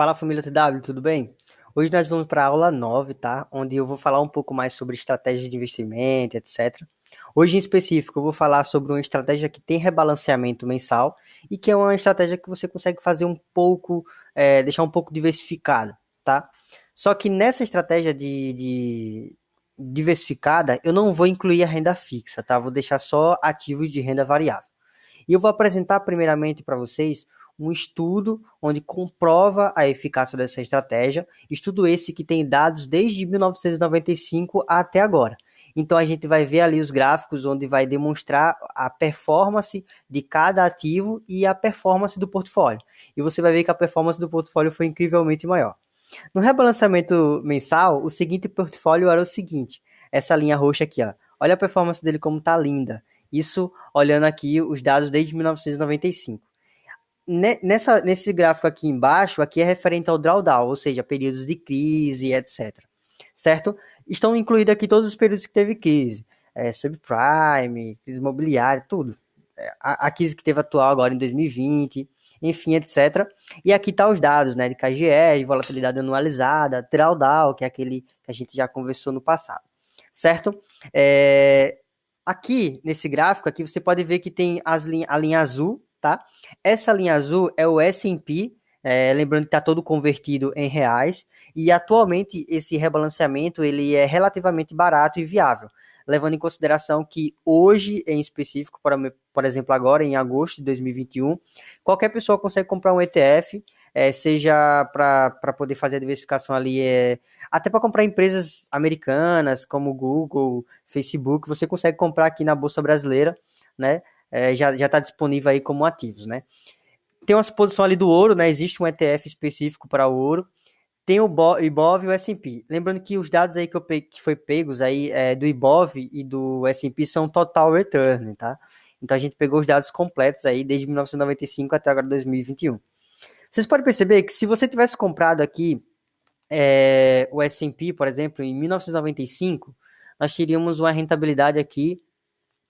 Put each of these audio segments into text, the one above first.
Fala família TW, tudo bem? Hoje nós vamos para a aula 9, tá? Onde eu vou falar um pouco mais sobre estratégia de investimento, etc. Hoje em específico eu vou falar sobre uma estratégia que tem rebalanceamento mensal e que é uma estratégia que você consegue fazer um pouco, é, deixar um pouco diversificada, tá? Só que nessa estratégia de, de diversificada eu não vou incluir a renda fixa, tá? Vou deixar só ativos de renda variável. E eu vou apresentar primeiramente para vocês um estudo onde comprova a eficácia dessa estratégia, estudo esse que tem dados desde 1995 até agora. Então a gente vai ver ali os gráficos onde vai demonstrar a performance de cada ativo e a performance do portfólio. E você vai ver que a performance do portfólio foi incrivelmente maior. No rebalanceamento mensal, o seguinte portfólio era o seguinte: essa linha roxa aqui, ó. Olha a performance dele como tá linda. Isso olhando aqui os dados desde 1995 nessa, nesse gráfico aqui embaixo, aqui é referente ao drawdown, ou seja, períodos de crise, etc. Certo? Estão incluídos aqui todos os períodos que teve crise. É, subprime, crise imobiliária, tudo. É, a, a crise que teve atual agora em 2020, enfim, etc. E aqui tá os dados, né, de KGR, volatilidade anualizada, drawdown, que é aquele que a gente já conversou no passado, certo? É, aqui, nesse gráfico aqui, você pode ver que tem as linha, a linha azul, tá? Essa linha azul é o S&P, é, lembrando que está todo convertido em reais, e atualmente esse rebalanceamento ele é relativamente barato e viável, levando em consideração que hoje, em específico, por, por exemplo, agora em agosto de 2021, qualquer pessoa consegue comprar um ETF, é, seja para poder fazer a diversificação ali, é, até para comprar empresas americanas como Google, Facebook, você consegue comprar aqui na Bolsa Brasileira, né? É, já está disponível aí como ativos, né? Tem uma exposição ali do ouro, né? Existe um ETF específico para o ouro. Tem o IBOV e o S&P. Lembrando que os dados aí que, eu peguei, que foi pegos aí é, do IBOV e do S&P são total return, tá? Então a gente pegou os dados completos aí desde 1995 até agora 2021. Vocês podem perceber que se você tivesse comprado aqui é, o S&P, por exemplo, em 1995, nós teríamos uma rentabilidade aqui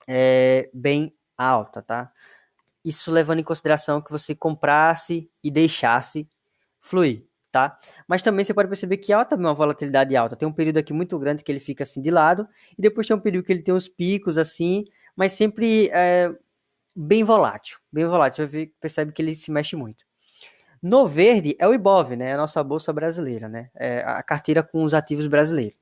é, bem alta, tá? Isso levando em consideração que você comprasse e deixasse fluir, tá? Mas também você pode perceber que há também uma volatilidade alta. Tem um período aqui muito grande que ele fica assim de lado, e depois tem um período que ele tem uns picos assim, mas sempre é, bem volátil. Bem volátil. Você percebe que ele se mexe muito. No verde é o Ibov, né? A nossa bolsa brasileira, né? É a carteira com os ativos brasileiros.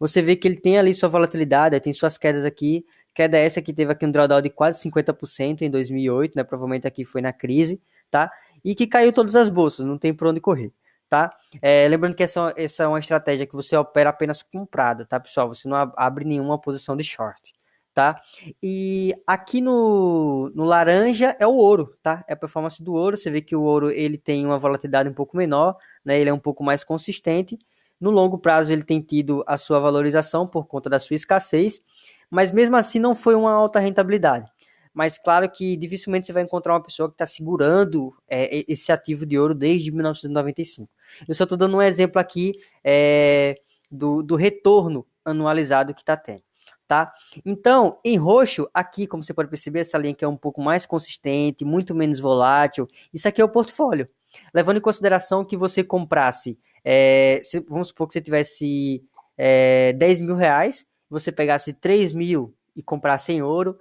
Você vê que ele tem ali sua volatilidade, tem suas quedas aqui, Queda essa que teve aqui um drawdown de quase 50% em 2008, né? Provavelmente aqui foi na crise, tá? E que caiu todas as bolsas, não tem por onde correr, tá? É, lembrando que essa, essa é uma estratégia que você opera apenas comprada, tá, pessoal? Você não abre nenhuma posição de short, tá? E aqui no, no laranja é o ouro, tá? É a performance do ouro. Você vê que o ouro ele tem uma volatilidade um pouco menor, né? Ele é um pouco mais consistente. No longo prazo ele tem tido a sua valorização por conta da sua escassez mas mesmo assim não foi uma alta rentabilidade. Mas claro que dificilmente você vai encontrar uma pessoa que está segurando é, esse ativo de ouro desde 1995. Eu só estou dando um exemplo aqui é, do, do retorno anualizado que está tendo. Tá? Então, em roxo, aqui, como você pode perceber, essa linha aqui é um pouco mais consistente, muito menos volátil. Isso aqui é o portfólio. Levando em consideração que você comprasse, é, se, vamos supor que você tivesse é, 10 mil reais, você pegasse 3 mil e comprasse em ouro,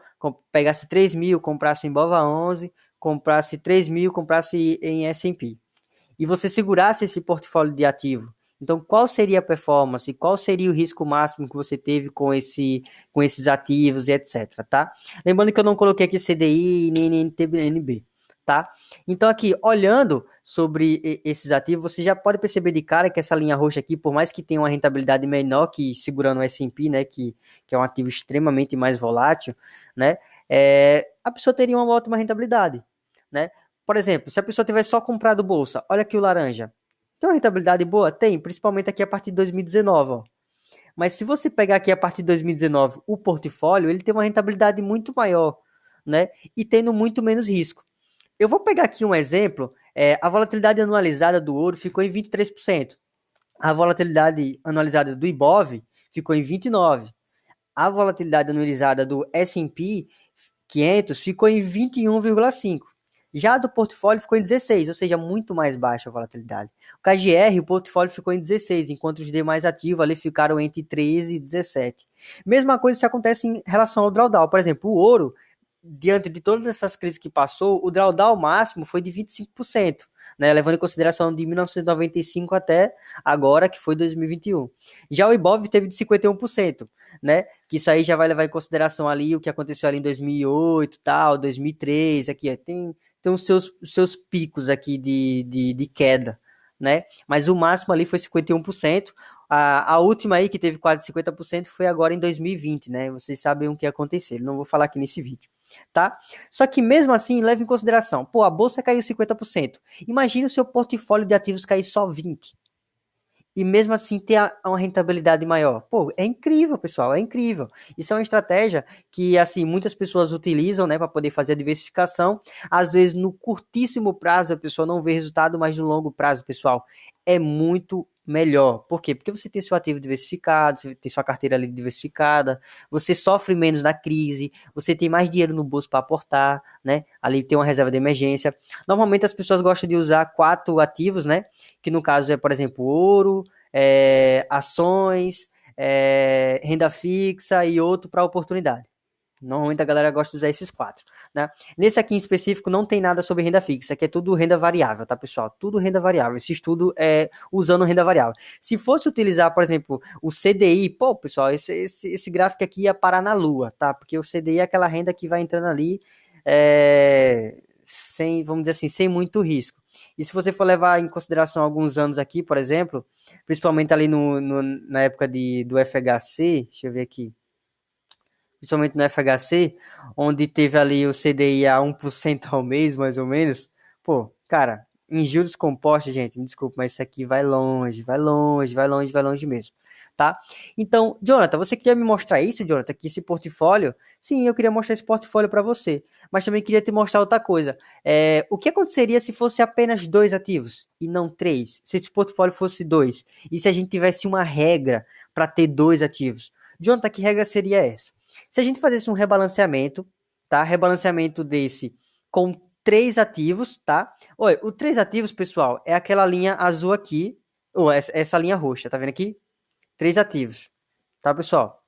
pegasse 3 mil, comprasse em Bova 11, comprasse 3 mil, comprasse em S&P. E você segurasse esse portfólio de ativo. Então, qual seria a performance? Qual seria o risco máximo que você teve com, esse, com esses ativos e etc, tá? Lembrando que eu não coloquei aqui CDI nem NTNB tá? Então aqui, olhando sobre esses ativos, você já pode perceber de cara que essa linha roxa aqui, por mais que tenha uma rentabilidade menor que segurando o S&P, né, que, que é um ativo extremamente mais volátil, né, é, a pessoa teria uma ótima rentabilidade, né? Por exemplo, se a pessoa tivesse só comprado bolsa, olha aqui o laranja, tem uma rentabilidade boa? Tem, principalmente aqui a partir de 2019, ó. Mas se você pegar aqui a partir de 2019 o portfólio, ele tem uma rentabilidade muito maior, né? E tendo muito menos risco. Eu vou pegar aqui um exemplo. É, a volatilidade anualizada do ouro ficou em 23%. A volatilidade anualizada do IBOV ficou em 29%. A volatilidade anualizada do S&P 500 ficou em 21,5%. Já do portfólio ficou em 16, ou seja, muito mais baixa a volatilidade. O KGR, o portfólio ficou em 16, enquanto os demais ativos ali ficaram entre 13 e 17. Mesma coisa se acontece em relação ao drawdown. Por exemplo, o ouro, diante de todas essas crises que passou, o drawdown máximo foi de 25%. Né, levando em consideração de 1995 até agora, que foi 2021. Já o Ibov teve de 51%, né? Que isso aí já vai levar em consideração ali o que aconteceu ali em 2008, tal, 2003, aqui tem tem os seus, seus picos aqui de, de, de queda, né? Mas o máximo ali foi 51%. A, a última aí que teve quase 50% foi agora em 2020, né? Vocês sabem o que aconteceu. Não vou falar aqui nesse vídeo, tá? Só que mesmo assim, leve em consideração, pô, a bolsa caiu 50%. Imagine o seu portfólio de ativos cair só 20 e mesmo assim ter uma rentabilidade maior. Pô, é incrível, pessoal, é incrível. Isso é uma estratégia que assim muitas pessoas utilizam, né, para poder fazer a diversificação. Às vezes no curtíssimo prazo a pessoa não vê resultado, mas no longo prazo, pessoal, é muito melhor. Por quê? Porque você tem seu ativo diversificado, você tem sua carteira ali diversificada, você sofre menos na crise, você tem mais dinheiro no bolso para aportar, né? Ali tem uma reserva de emergência. Normalmente as pessoas gostam de usar quatro ativos, né? Que no caso é, por exemplo, ouro, é, ações, é, renda fixa e outro para oportunidade. Normalmente a galera gosta de usar esses quatro, né? Nesse aqui em específico não tem nada sobre renda fixa, aqui é tudo renda variável, tá, pessoal? Tudo renda variável. Esse estudo é usando renda variável. Se fosse utilizar, por exemplo, o CDI, pô, pessoal, esse, esse, esse gráfico aqui ia parar na lua, tá? Porque o CDI é aquela renda que vai entrando ali é, sem, vamos dizer assim, sem muito risco. E se você for levar em consideração alguns anos aqui, por exemplo, principalmente ali no, no na época de, do FHC, deixa eu ver aqui, principalmente no FHC, onde teve ali o CDI a 1% ao mês, mais ou menos, pô, cara, em juros compostos, gente, me desculpe, mas isso aqui vai longe, vai longe, vai longe, vai longe mesmo, tá? Então, Jonathan, você queria me mostrar isso, Jonathan, que esse portfólio? Sim, eu queria mostrar esse portfólio para você, mas também queria te mostrar outra coisa. É, o que aconteceria se fosse apenas dois ativos e não três? Se esse portfólio fosse dois? E se a gente tivesse uma regra para ter dois ativos? Jonathan, que regra seria essa? Se a gente fizesse um rebalanceamento, tá? Rebalanceamento desse com três ativos, tá? Olha, o três ativos, pessoal, é aquela linha azul aqui, ou essa, essa linha roxa, tá vendo aqui? Três ativos, tá, pessoal?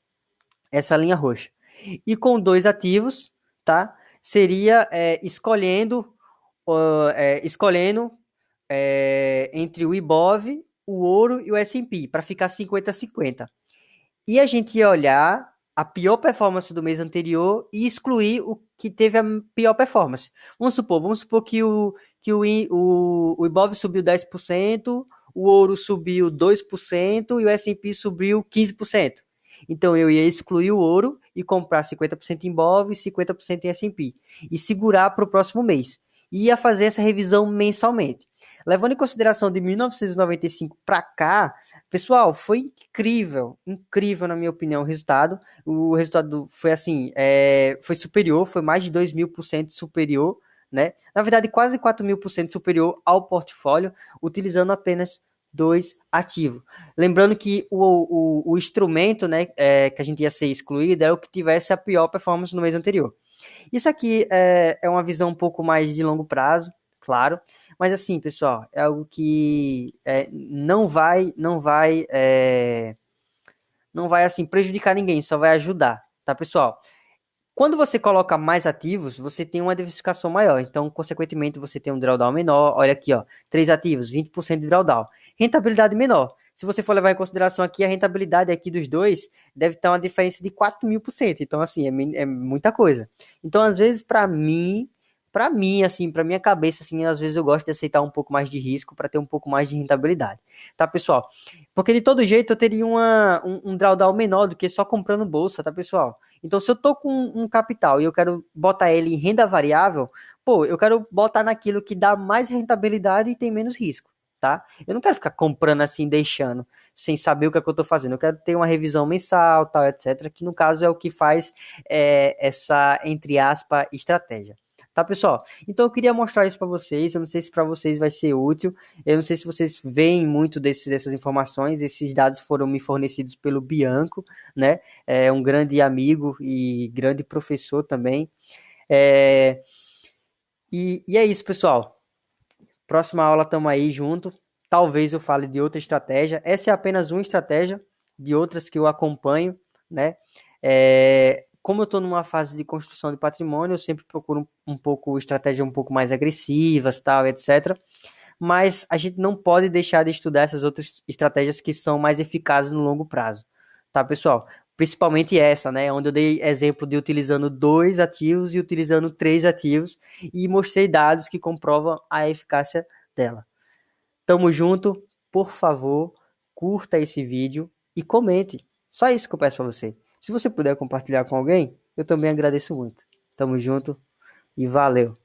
Essa linha roxa. E com dois ativos, tá? Seria é, escolhendo, uh, é, escolhendo é, entre o IBOV, o ouro e o S&P, para ficar 50-50. E a gente ia olhar a pior performance do mês anterior e excluir o que teve a pior performance. Vamos supor, vamos supor que o, que o, o, o Ibov subiu 10%, o ouro subiu 2% e o S&P subiu 15%. Então eu ia excluir o ouro e comprar 50% em BOV e 50% em S&P e segurar para o próximo mês. E ia fazer essa revisão mensalmente. Levando em consideração de 1995 para cá, pessoal, foi incrível, incrível na minha opinião o resultado. O resultado foi assim, é, foi superior, foi mais de 2 mil por cento superior, né? Na verdade, quase 4 mil por cento superior ao portfólio, utilizando apenas dois ativos. Lembrando que o, o, o instrumento né, é, que a gente ia ser excluído é o que tivesse a pior performance no mês anterior. Isso aqui é, é uma visão um pouco mais de longo prazo, claro. Mas assim, pessoal, é algo que é, não vai, não vai, é, não vai assim prejudicar ninguém, só vai ajudar, tá, pessoal? Quando você coloca mais ativos, você tem uma diversificação maior. Então, consequentemente, você tem um drawdown menor. Olha aqui, ó, três ativos, 20% de drawdown. Rentabilidade menor. Se você for levar em consideração aqui, a rentabilidade aqui dos dois deve ter uma diferença de 4 mil por cento. Então, assim, é, é muita coisa. Então, às vezes, para mim, para mim, assim, para minha cabeça, assim, às vezes eu gosto de aceitar um pouco mais de risco para ter um pouco mais de rentabilidade, tá, pessoal? Porque de todo jeito eu teria uma, um, um drawdown menor do que só comprando bolsa, tá, pessoal? Então, se eu tô com um capital e eu quero botar ele em renda variável, pô, eu quero botar naquilo que dá mais rentabilidade e tem menos risco, tá? Eu não quero ficar comprando assim, deixando, sem saber o que, é que eu tô fazendo. Eu quero ter uma revisão mensal, tal, etc., que no caso é o que faz é, essa, entre aspas, estratégia tá, pessoal? Então eu queria mostrar isso para vocês. Eu não sei se para vocês vai ser útil. Eu não sei se vocês veem muito desse, dessas informações. Esses dados foram me fornecidos pelo Bianco, né? É um grande amigo e grande professor também. É... E, e é isso, pessoal. Próxima aula tamo aí junto. Talvez eu fale de outra estratégia. Essa é apenas uma estratégia de outras que eu acompanho, né? É, como eu estou numa fase de construção de patrimônio, eu sempre procuro um, um pouco estratégia um pouco mais agressivas, tal, etc. Mas a gente não pode deixar de estudar essas outras estratégias que são mais eficazes no longo prazo, tá, pessoal? Principalmente essa, né? Onde eu dei exemplo de utilizando dois ativos e utilizando três ativos e mostrei dados que comprovam a eficácia dela. Tamo junto, por favor, curta esse vídeo e comente. Só isso que eu peço para você. Se você puder compartilhar com alguém, eu também agradeço muito. Tamo junto e valeu!